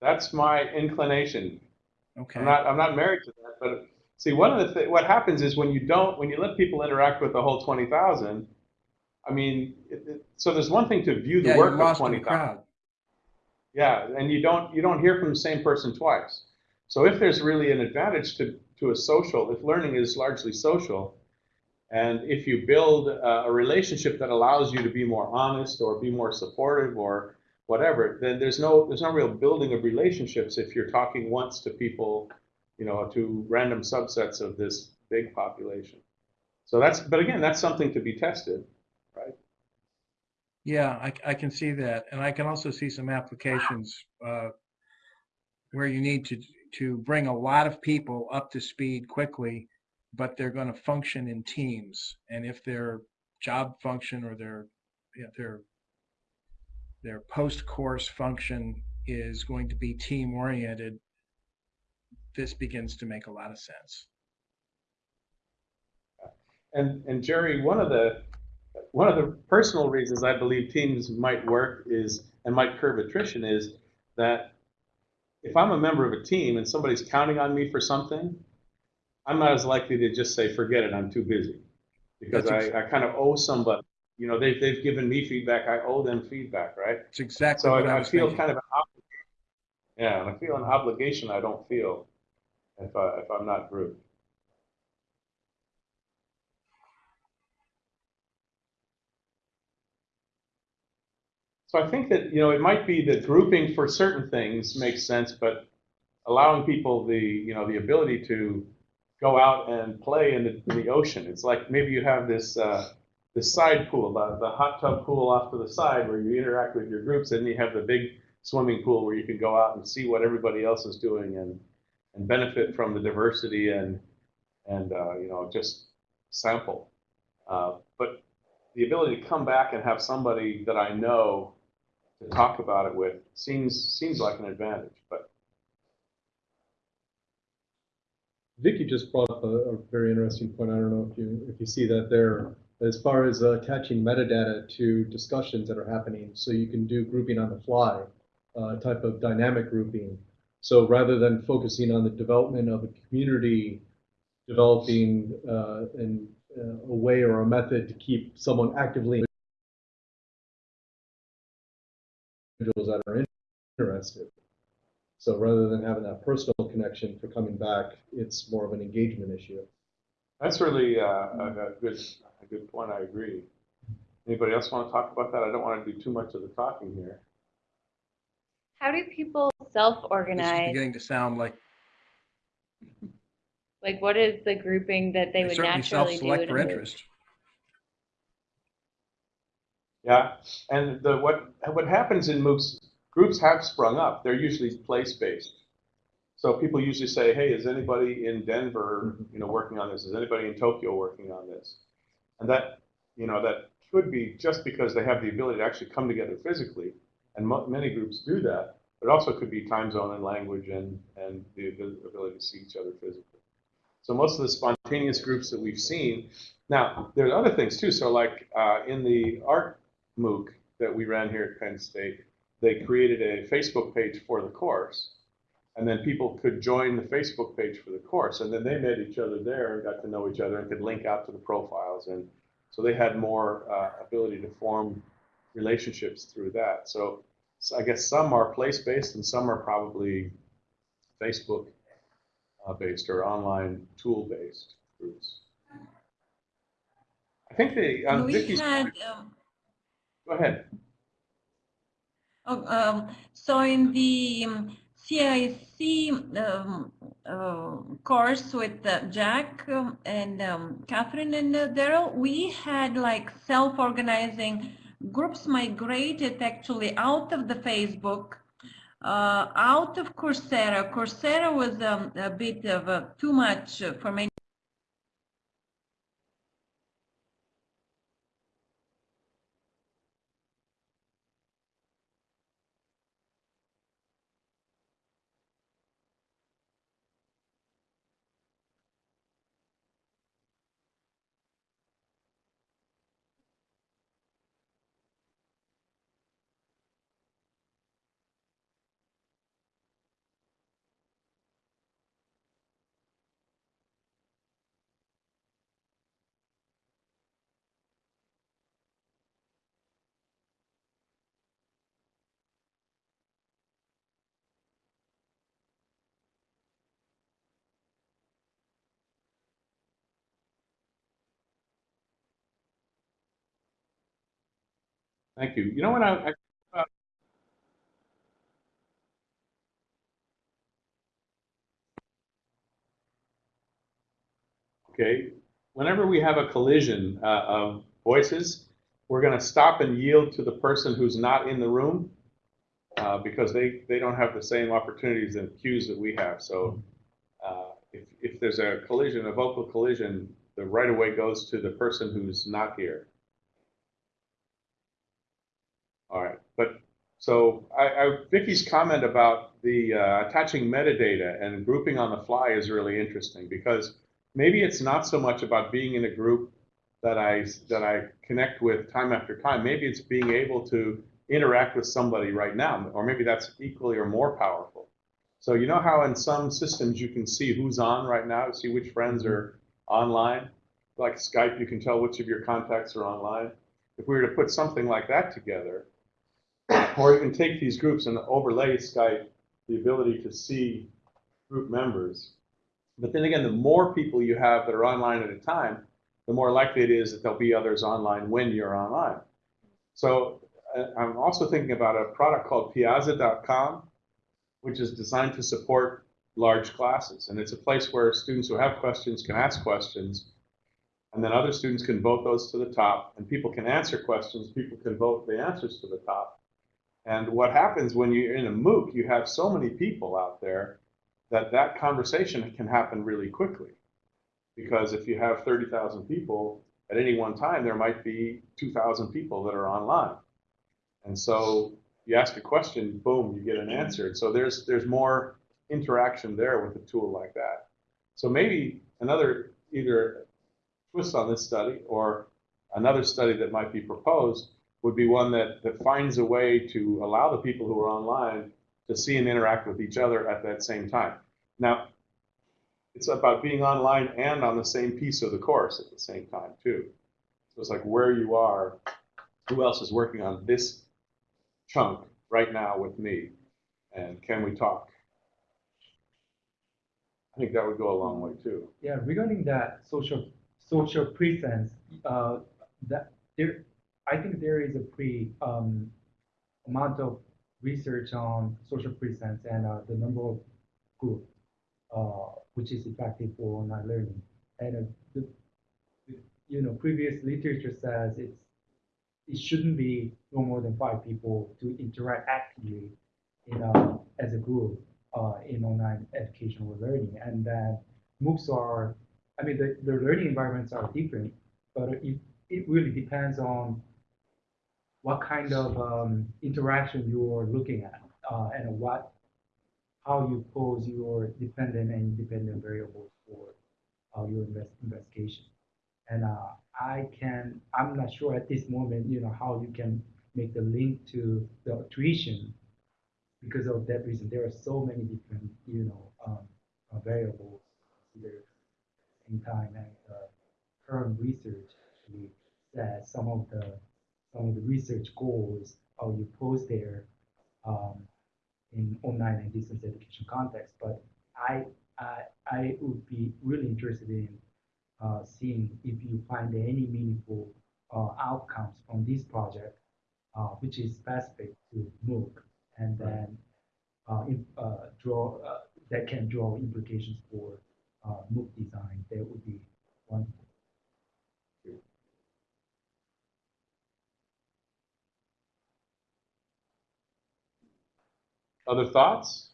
That's my inclination. Okay, I'm not, I'm not married to that, but see, one of the, thi- what happens is when you don't, when you let people interact with the whole twenty thousand, I mean, it, it, so there's one thing to view the yeah, work of lost the crowd. Yeah, and you don't, you don't hear from the same person twice. So if there's really an advantage to, to a social, if learning is largely social, and if you build a, relationship that allows you to be more honest or be more supportive or whatever, then there's no, there's no real building of relationships if you're talking once to people, you know, to random subsets of this big population. So that's, but again, that's something to be tested, right? Yeah, I, I can see that. And I can also see some applications uh, where you need to, to bring a lot of people up to speed quickly, but they're going to function in teams. And if their job function or their, yeah, their, their post-course function is going to be team-oriented, this begins to make a lot of sense. And, and Jerry, one of the, one of the personal reasons I believe teams might work is, and might curb attrition is that if I'm a member of a team and somebody's counting on me for something, I'm not as likely to just say, forget it, I'm too busy. Because I, That's I kind of owe somebody, you know, they've, they've given me feedback, I owe them feedback, right? It's exactly So I I, I feel thinking. kind of an obligation. Yeah, and I feel an obligation I don't feel if I, if I'm not grouped. So I think that, you know, it might be that grouping for certain things makes sense, but allowing people the, you know, the ability to go out and play in the, in the ocean. It's like maybe you have this, uh, this side pool, the, the hot tub pool off to the side where you interact with your groups, and you have the big swimming pool where you can go out and see what everybody else is doing and, and benefit from the diversity and, and, uh, you know, just sample. Uh, but the ability to come back and have somebody that I know to talk about it with seems seems like an advantage. But Vicky just brought up a, a very interesting point. I don't know if you if you see that there. As far as uh, attaching metadata to discussions that are happening, so you can do grouping on the fly, uh, type of dynamic grouping. So rather than focusing on the development of a community, developing uh, uh, a way or a method to keep someone actively individuals that are interested. So rather than having that personal connection for coming back, it's more of an engagement issue. that's really uh, a, a good a good point. I agree. Anybody else want to talk about that? I don't want to do too much of the talking here. How do people This is self-organize? It's beginning to sound like Like, what is the grouping that they they would naturally do? self-select in a for group? interest. Yeah, and the what what happens in MOOCs groups have sprung up. They're usually place based. So people usually say, hey, is anybody in Denver, you know, working on this? Is anybody in Tokyo working on this? And that, you know, that could be just because they have the ability to actually come together physically, and many groups do that. But also could be time zone and language and, and the ability to see each other physically. So most of the spontaneous groups that we've seen, now there's other things too. So like uh, in the art MOOC that we ran here at Penn State, they created a Facebook page for the course, and then people could join the Facebook page for the course, and then they met each other there and got to know each other and could link out to the profiles, and so they had more uh, ability to form relationships through that. So, so I guess some are place-based and some are probably Facebook uh, based or online tool-based groups. I think they on We Vicky's had, um, go ahead. Oh, um, so in the CIC um, uh, course with uh, Jack um, and um, Kathryn and uh, Darrell, we had like self-organizing groups migrated actually out of the Facebook, uh, out of Coursera. Coursera was a bit of a, too much uh, for many. Thank you. You know what I, I okay, whenever we have a collision uh, of voices, we're going to stop and yield to the person who's not in the room uh, because they, they don't have the same opportunities and cues that we have. So uh, if, if there's a collision, a vocal collision, the right of way goes to the person who's not here. All right, but so I, I, Vicky's comment about the uh, attaching metadata and grouping on the fly is really interesting because maybe it's not so much about being in a group that I that I connect with time after time. Maybe it's being able to interact with somebody right now, or maybe that's equally or more powerful. So you know how in some systems you can see who's on right now, see which friends are online. Like Skype, you can tell which of your contacts are online. If we were to put something like that together, or you can take these groups and overlay Skype the ability to see group members. But then again, the more people you have that are online at a time, the more likely it is that there'll be others online when you're online. So uh, I'm also thinking about a product called Piazza.com, which is designed to support large classes. And it's a place where students who have questions can ask questions, and then other students can vote those to the top, and people can answer questions, people can vote the answers to the top. And what happens when you're in a MOOC, you have so many people out there that that conversation can happen really quickly. Because if you have 30,000 people, at any one time, there might be 2,000 people that are online. And so you ask a question, boom, you get an answer. And so there's, there's more interaction there with a tool like that. So maybe another either twist on this study or another study that might be proposed would be one that, that finds a way to allow the people who are online to see and interact with each other at that same time. Now, it's about being online and on the same piece of the course at the same time too. So it's like where you are, who else is working on this chunk right now with me, and can we talk? I think that would go a long way too. Yeah, regarding that social social presence, uh, that there, I think there is a pre um, amount of research on social presence and uh, the number of group, uh, which is effective for online learning. And uh, the, you know, previous literature says it's it shouldn't be no more than five people to interact actively in a, as a group. uh, in online educational learning. And then MOOCs are, I mean, the, the learning environments are different, but it, it really depends on what kind of um, interaction you're looking at uh, and what how you pose your dependent and independent variables for uh, your invest, investigation. And uh, I can, I'm not sure at this moment, you know, how you can make the link to the tuition because of that reason. There are so many different, you know, um, uh, variables the same time. And uh, current research actually says some of the some of the research goals how you pose there um, in online and distance education context. But I, I, I would be really interested in uh, seeing if you find any meaningful uh, outcomes from this project, uh, which is specific to MOOC, and then uh, in, uh, draw uh, that can draw implications for uh, MOOC design. That would be wonderful. Other thoughts?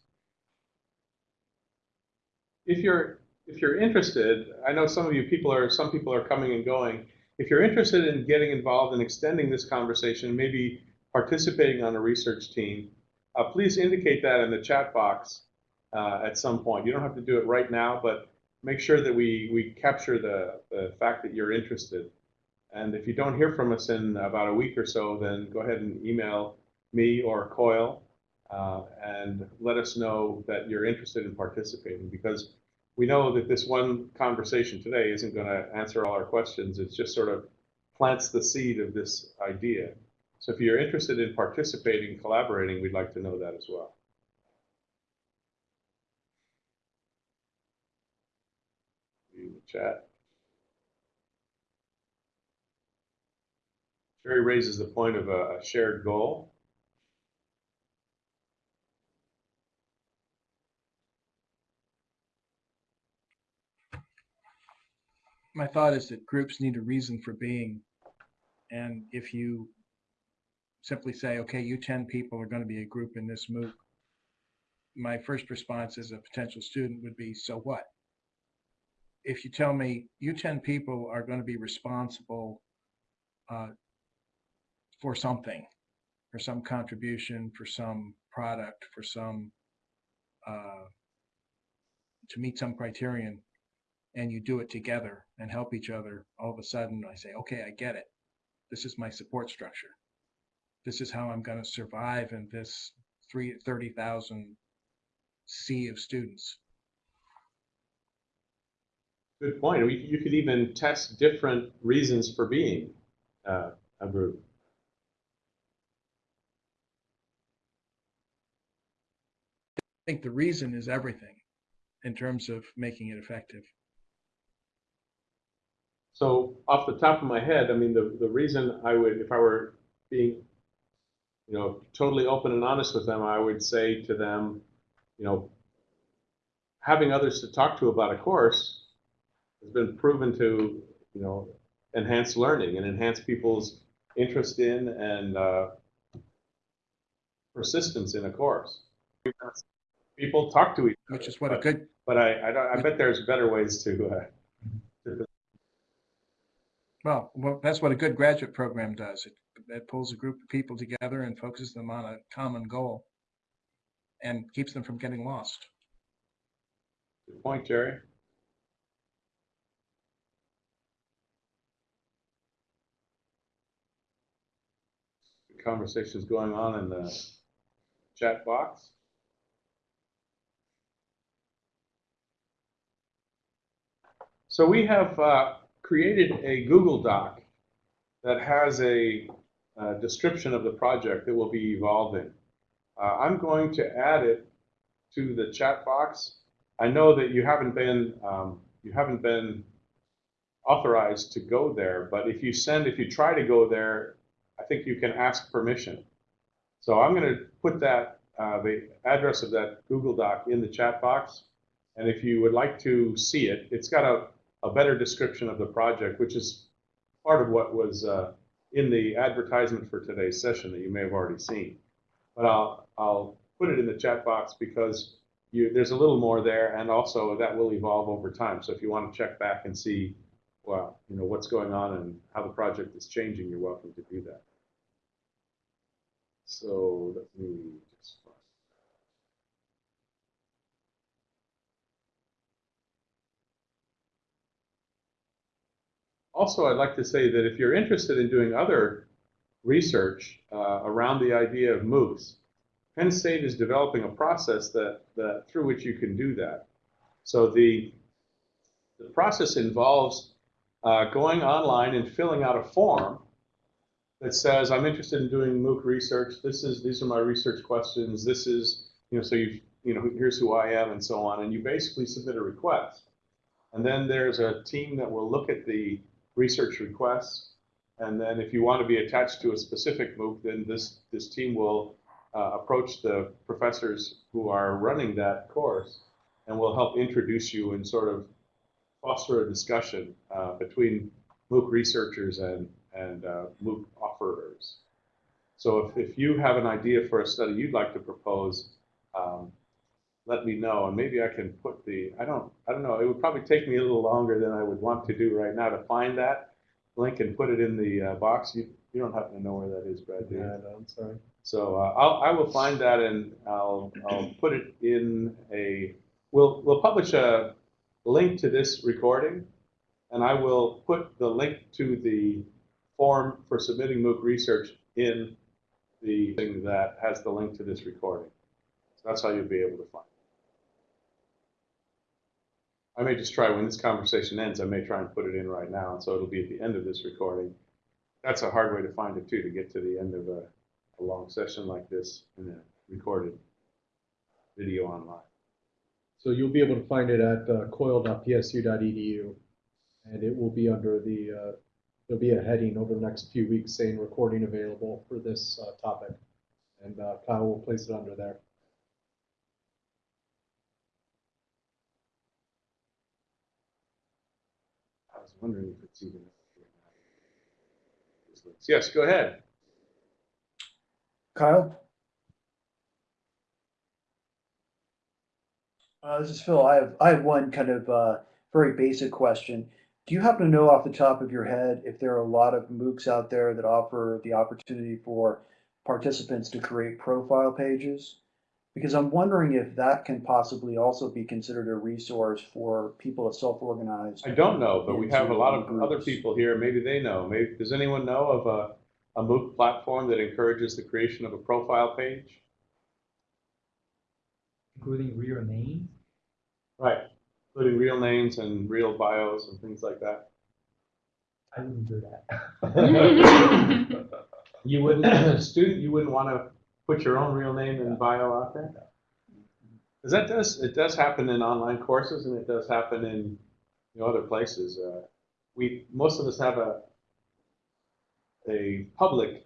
If you're if you're interested, I know some of you people are some people are coming and going. If you're interested in getting involved in extending this conversation, maybe participating on a research team, uh, please indicate that in the chat box uh, at some point. You don't have to do it right now, but make sure that we we capture the the fact that you're interested. And if you don't hear from us in about a week or so, then go ahead and email me or Coil uh, and let us know that you're interested in participating because we know that this one conversation today isn't going to answer all our questions. It just sort of plants the seed of this idea. So if you're interested in participating, collaborating, we'd like to know that as well. View the chat. Sherry raises the point of a shared goal. My thought is that groups need a reason for being. And if you simply say, okay, you 10 people are going to be a group in this MOOC, my first response as a potential student would be, so what? If you tell me you 10 people are going to be responsible uh, for something, for some contribution, for some product, for some, uh, to meet some criterion, and you do it together and help each other, all of a sudden I say, okay, I get it. This is my support structure. This is how I'm going to survive in this three, 30,000 sea of students. Good point. You could even test different reasons for being uh, a group. I think the reason is everything in terms of making it effective. So off the top of my head, I mean, the, the reason I would, if I were being, you know, totally open and honest with them, I would say to them, you know, having others to talk to about a course has been proven to, you know, enhance learning and enhance people's interest in and uh, persistence in a course. People talk to each other. Which is what a but- good, But I, I, don't, I bet there's better ways to, uh, well, well, that's what a good graduate program does. It, it pulls a group of people together and focuses them on a common goal and keeps them from getting lost. Good point, Jerry. The Conversations going on in the chat box. So we have uh, created a Google Doc that has a uh, description of the project that will be evolving. Uh, I'm going to add it to the chat box. I know that you haven't been um, you haven't been authorized to go there, but if you send if you try to go there, I think you can ask permission. So I'm going to put that uh, the address of that Google Doc in the chat box, and if you would like to see it, it's got a a better description of the project, which is part of what was uh, in the advertisement for today's session that you may have already seen. But I'll, I'll put it in the chat box because you, there's a little more there, and also that will evolve over time. So if you want to check back and see, well, you know, what's going on and how the project is changing, you're welcome to do that. So let me just. Also, I'd like to say that if you're interested in doing other research uh, around the idea of MOOCs, Penn State is developing a process that, that through which you can do that. So the, the process involves uh, going online and filling out a form that says, I'm interested in doing MOOC research. This is, these are my research questions. This is, you know, so you, you know, here's who I am and so on. And you basically submit a request. And then there's a team that will look at the research requests. And then if you want to be attached to a specific MOOC, then this, this team will uh, approach the professors who are running that course and will help introduce you and sort of foster a discussion uh, between MOOC researchers and, and uh, MOOC offerers. So if, if you have an idea for a study you'd like to propose, um, let me know, and maybe I can put the, I don't, I don't know, it would probably take me a little longer than I would want to do right now to find that link and put it in the uh, box. You, you don't happen to know where that is, Brad, do you? Yeah, no, I'm sorry. So uh, I'll, I will find that and I'll, I'll put it in a, we'll, we'll publish a link to this recording and I will put the link to the form for submitting MOOC research in the thing that has the link to this recording. So that's how you'll be able to find it. I may just try, when this conversation ends, I may try and put it in right now, and so it'll be at the end of this recording. That's a hard way to find it too, to get to the end of a, a long session like this in a recorded video online. So you'll be able to find it at uh, coil.psu.edu, and it will be under the, uh, there'll be a heading over the next few weeks saying recording available for this uh, topic. And uh, Kyle will place it under there. Wondering if it's even. Yes, go ahead. Kyle? Uh, this is Phil. I have, I have one kind of, uh, very basic question. Do you happen to know off the top of your head if there are a lot of MOOCs out there that offer the opportunity for participants to create profile pages? Because I'm wondering if that can possibly also be considered a resource for people to self-organize. I don't know, but we have a lot of Into other people here, maybe they know. Maybe, does anyone know of a, a MOOC platform that encourages the creation of a profile page? Including real names. Right, including real names and real bios and things like that. I wouldn't do that. You wouldn't, student, you wouldn't want to put your own real name and bio out there? Because that does, it does happen in online courses and it does happen in, you know, other places. Uh, We, most of us have a, a public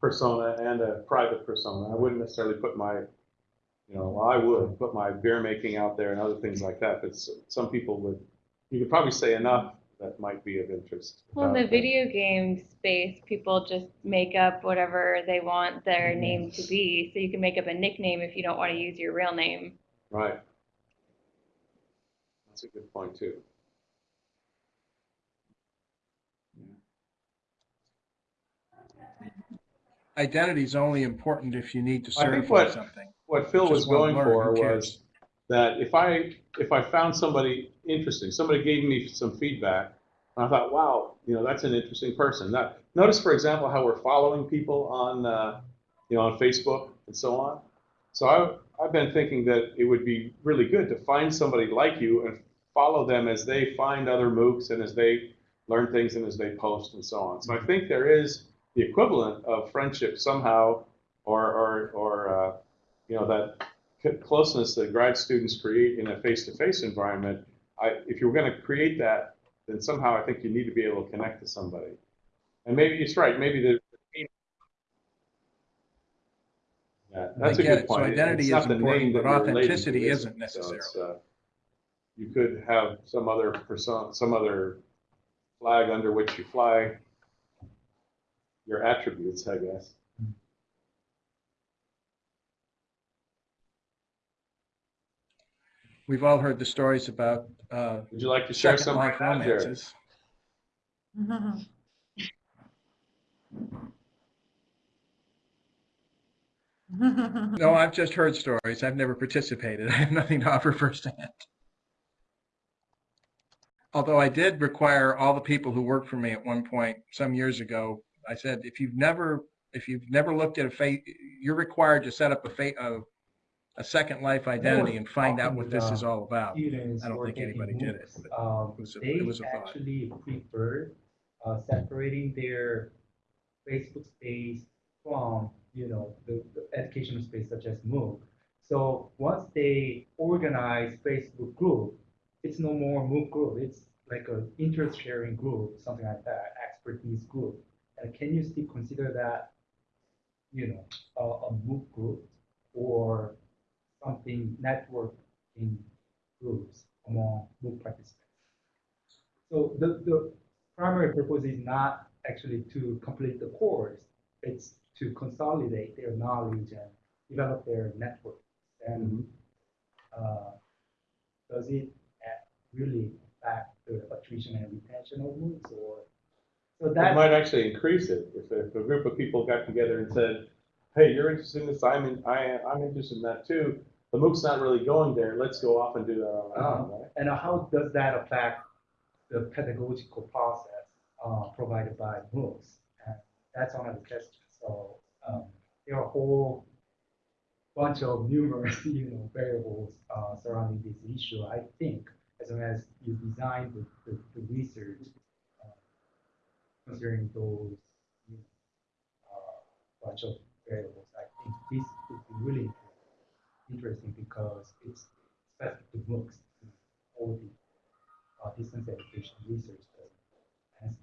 persona and a private persona. I wouldn't necessarily put my, you know, well, I would put my beer making out there and other things like that, but some people would, you could probably say enough that might be of interest. Well, in the that. video game space, people just make up whatever they want their mm-hmm. name to be. So you can make up a nickname if you don't want to use your real name. Right. That's a good point too. Identity is only important if you need to I think certify what- something. What Phil was going for was that if I, if I found somebody interesting, somebody gave me some feedback, and I thought, wow, you know, that's an interesting person. Now, notice, for example, how we're following people on, uh, you know, on Facebook and so on. So I, I've been thinking that it would be really good to find somebody like you and follow them as they find other MOOCs and as they learn things and as they post and so on. So I think there is the equivalent of friendship somehow, or, or, or, uh, you know, that closeness that grad students create in a face-to-face environment, I, if you're going to create that, then somehow I think you need to be able to connect to somebody. And maybe it's right. Maybe the yeah, that's I a good it. So identity It's is the important, but authenticity is isn't it? So necessarily. uh, you could have some other person, some other flag under which you fly your attributes, I guess. we've all heard the stories about uh, Would you like to share second some life right now, Jared? romances. No, I've just heard stories. I've never participated. I have nothing to offer firsthand. Although I did require all the people who worked for me at one point some years ago, I said, if you've never, if you've never looked at a face, you're required to set up a fa- a, a Second Life identity and find out what this is all about. I don't think anybody did it, um, it was a- they it was a thought. actually prefer uh, separating their Facebook space from, you know, the, the educational space such as MOOC. So once they organize Facebook group, it's no more MOOC group. It's like a interest sharing group, something like that, expertise group. And can you still consider that, you know, a, a MOOC group or something networking groups among MOOC participants? So the, the primary purpose is not actually to complete the course, it's to consolidate their knowledge and develop their network. And uh, does it really affect the attrition and retention of MOOCs or? So It that, might actually increase it if, if a group of people got together and said, hey, you're interested in this, I'm in, I, I'm interested in that too. The MOOC's not really going there, let's go off and do that on our own, right? and how does that affect the pedagogical process uh, provided by MOOCs? And that's another question. So um, there are a whole bunch of numerous, you know, variables uh, surrounding this issue. I think as long as you design the, the, the research uh, considering those you know, uh, bunch of variables, I think this would be really interesting because it's specific to MOOCs. All the uh, distance education research doesn't answer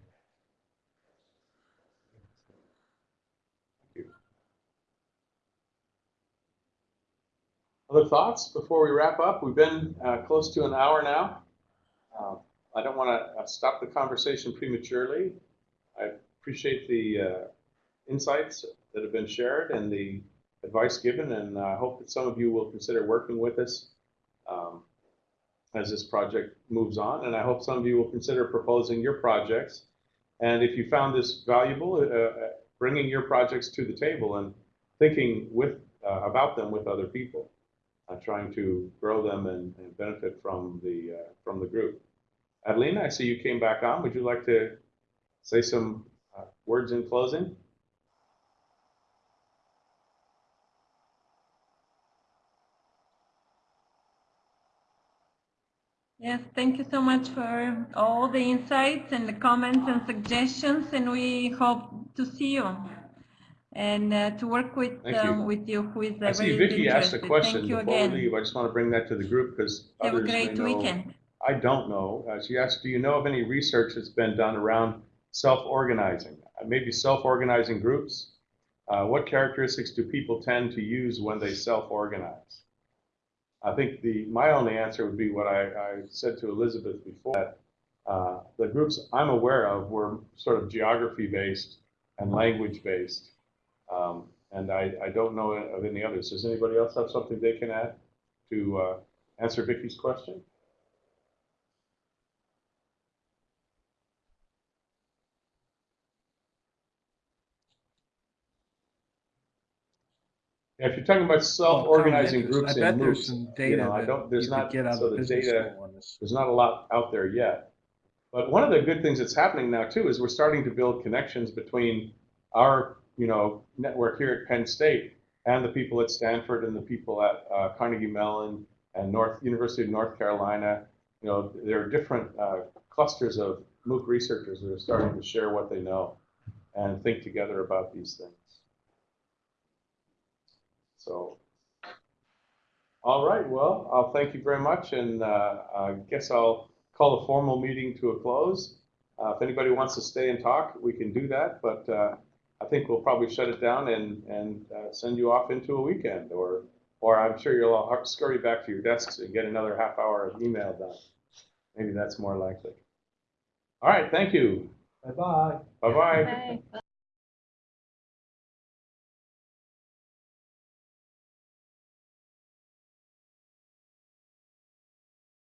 that. Other thoughts before we wrap up? We've been uh, close to an hour now. Uh, I don't want to stop the conversation prematurely. I appreciate the uh, insights that have been shared and the advice given, and I hope that some of you will consider working with us um, as this project moves on, and I hope some of you will consider proposing your projects. And if you found this valuable, uh, uh, bringing your projects to the table and thinking with uh, about them with other people uh, trying to grow them and, and benefit from the uh, from the group. Adelina, I see you came back on. Would you like to say some uh, words in closing? Yes, thank you so much for all the insights and the comments and suggestions, and we hope to see you and uh, to work with you. um, with you who is uh, I see Vicky asked a question Thank you before we again. leave. I just want to bring that to the group because Have a others may great know. weekend. I don't know. Uh, she asked, do you know of any research that's been done around self-organizing? Uh, maybe self-organizing groups? Uh, what characteristics do people tend to use when they self-organize? I think the, my only answer would be what I, I said to Elizabeth before, that uh, the groups I'm aware of were sort of geography-based and language-based. Um, and I, I don't know of any others. Does anybody else have something they can add to uh, answer Vicky's question? If you're talking about self-organizing groups I in bet there's MOOCs, some you data know, I that don't, there's you could not, get out so of the business data, school on this. there's not a lot out there yet. But one of the good things that's happening now too is we're starting to build connections between our, you know, network here at Penn State and the people at Stanford and the people at uh, Carnegie Mellon and North University of North Carolina. You know, there are different uh, clusters of MOOC researchers that are starting to share what they know and think together about these things. So, all right, well, I'll thank you very much, and uh, I guess I'll call the formal meeting to a close. Uh, If anybody wants to stay and talk, we can do that, but uh, I think we'll probably shut it down and, and uh, send you off into a weekend, or, or I'm sure you'll all scurry back to your desks and get another half hour of email done. Maybe that's more likely. All right, thank you. Bye-bye. Bye-bye. Bye.